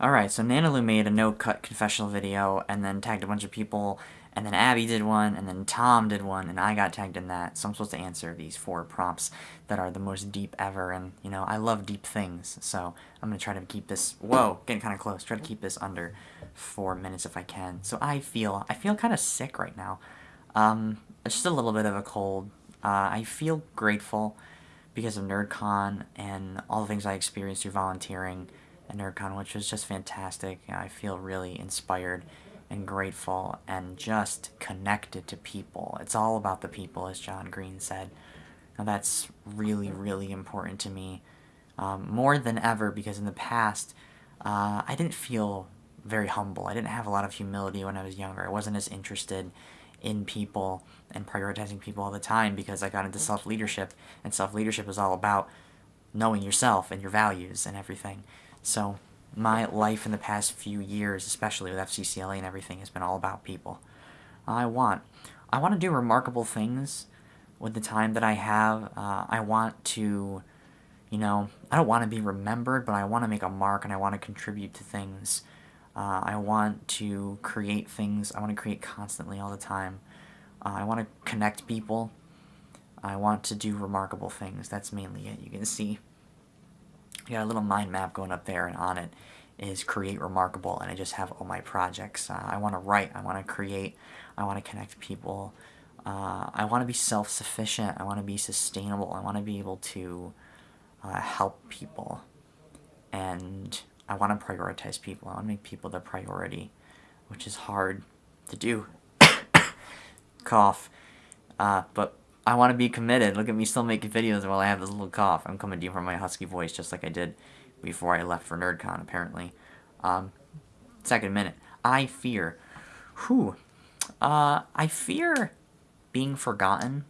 Alright, so Nanalew made a no-cut confessional video and then tagged a bunch of people, and then Abby did one, and then Tom did one, and I got tagged in that. So I'm supposed to answer these four prompts that are the most deep ever, and, you know, I love deep things, so I'm to try to keep this, whoa, getting kind of close, try to keep this under four minutes if I can. So I feel, I feel kind of sick right now. Um, just a little bit of a cold. Uh, I feel grateful because of NerdCon and all the things I experienced through volunteering at NerdCon, which was just fantastic. I feel really inspired and grateful and just connected to people. It's all about the people, as John Green said. Now that's really, really important to me. Um, more than ever, because in the past, uh, I didn't feel very humble. I didn't have a lot of humility when I was younger. I wasn't as interested in people and prioritizing people all the time because I got into self-leadership, and self-leadership is all about knowing yourself and your values and everything. So my life in the past few years, especially with FCCLA and everything, has been all about people. I want. I want to do remarkable things with the time that I have. Uh, I want to, you know, I don't want to be remembered, but I want to make a mark and I want to contribute to things. Uh, I want to create things. I want to create constantly all the time. Uh, I want to connect people. I want to do remarkable things. That's mainly it. You can see I got a little mind map going up there, and on it is create remarkable, and I just have all my projects. Uh, I want to write, I want to create, I want to connect people. Uh, I want to be self-sufficient. I want to be sustainable. I want to be able to uh, help people, and I want to prioritize people. I want to make people the priority, which is hard to do. Cough. Uh, but I want to be committed. Look at me still making videos while I have this little cough. I'm coming to you from my husky voice just like I did before I left for NerdCon, apparently. Um, second minute. I fear. Whew. Uh, I fear being forgotten.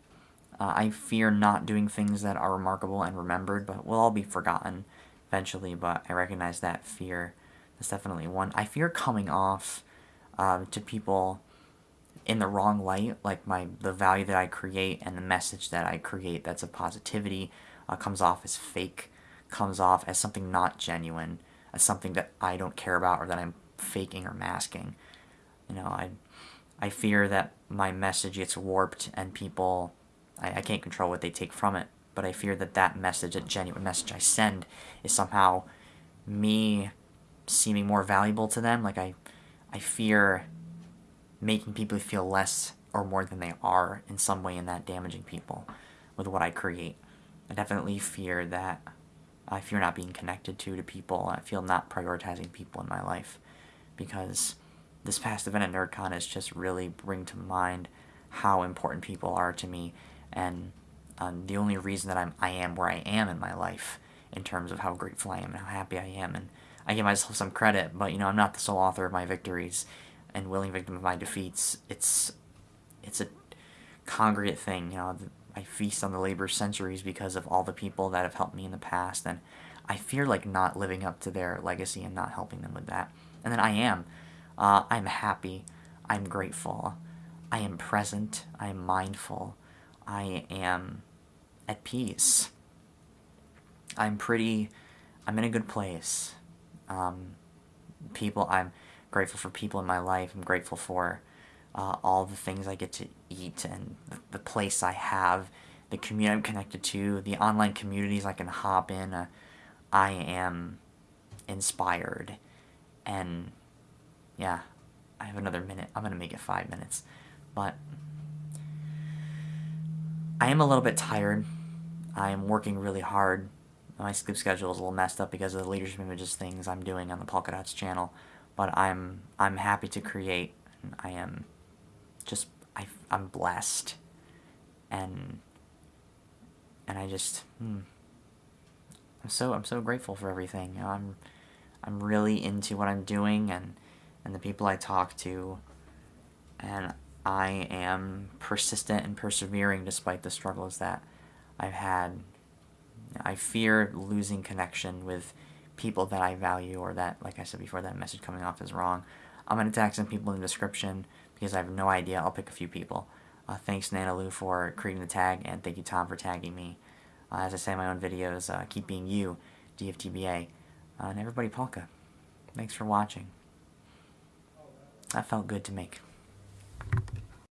Uh, I fear not doing things that are remarkable and remembered, but will all be forgotten eventually, but I recognize that fear. That's definitely one. I fear coming off uh, to people in the wrong light, like my the value that I create and the message that I create that's of positivity uh, comes off as fake, comes off as something not genuine, as something that I don't care about or that I'm faking or masking. You know, I I fear that my message gets warped and people, I, I can't control what they take from it, but I fear that that message, a genuine message I send, is somehow me seeming more valuable to them. Like I, I fear making people feel less or more than they are in some way and that damaging people with what I create. I definitely fear that I fear not being connected to to people. I feel not prioritizing people in my life because this past event at NerdCon has just really bring to mind how important people are to me and um, the only reason that I'm I am where I am in my life in terms of how grateful I am and how happy I am and I give myself some credit but you know I'm not the sole author of my victories and willing victim of my defeats, it's it's a congregate thing. You know, I feast on the labor of centuries because of all the people that have helped me in the past, and I fear like not living up to their legacy and not helping them with that. And then I am. Uh, I'm happy. I'm grateful. I am present. I am mindful. I am at peace. I'm pretty. I'm in a good place. Um, people. I'm grateful for people in my life. I'm grateful for uh, all the things I get to eat and the, the, place I have, the community I'm connected to, the online communities I can hop in. Uh, I am inspired. And yeah, I have another minute. I'm going to make it five minutes. But I am a little bit tired. I am working really hard. My sleep schedule is a little messed up because of the leadership images things I'm doing on the Polka Dots channel but I'm I'm happy to create. I am just I I'm blessed, and and I just hmm, I'm so I'm so grateful for everything. You know, I'm I'm really into what I'm doing and and the people I talk to, and I am persistent and persevering despite the struggles that I've had. I fear losing connection with people that I value or that, like I said before, that message coming off is wrong. I'm going to tag some people in the description because I have no idea. I'll pick a few people. Uh, thanks, Nanalew, for creating the tag, and thank you, Tom, for tagging me. Uh, as I say in my own videos, uh, keep being you, DFTBA. Uh, and everybody, Polka. Thanks for watching. That felt good to make.